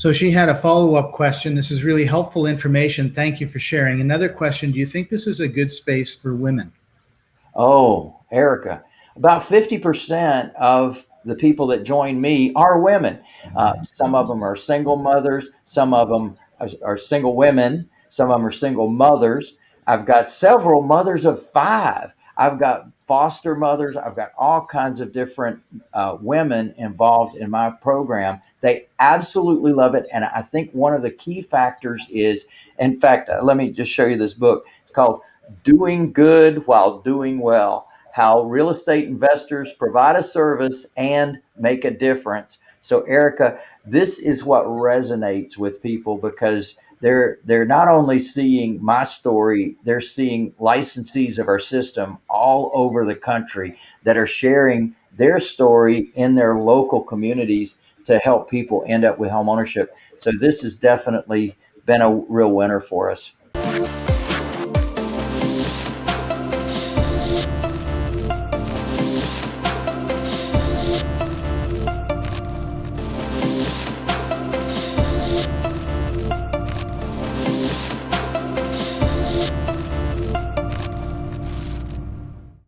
So she had a follow-up question. This is really helpful information. Thank you for sharing. Another question, do you think this is a good space for women? Oh, Erica, about 50% of the people that join me are women. Uh, some of them are single mothers, some of them are, are single women, some of them are single mothers. I've got several mothers of five. I've got foster mothers. I've got all kinds of different uh, women involved in my program. They absolutely love it. And I think one of the key factors is, in fact, uh, let me just show you this book. It's called Doing Good While Doing Well How Real Estate Investors Provide a Service and Make a Difference. So, Erica, this is what resonates with people because they're they're not only seeing my story they're seeing licensees of our system all over the country that are sharing their story in their local communities to help people end up with home ownership. So this has definitely been a real winner for us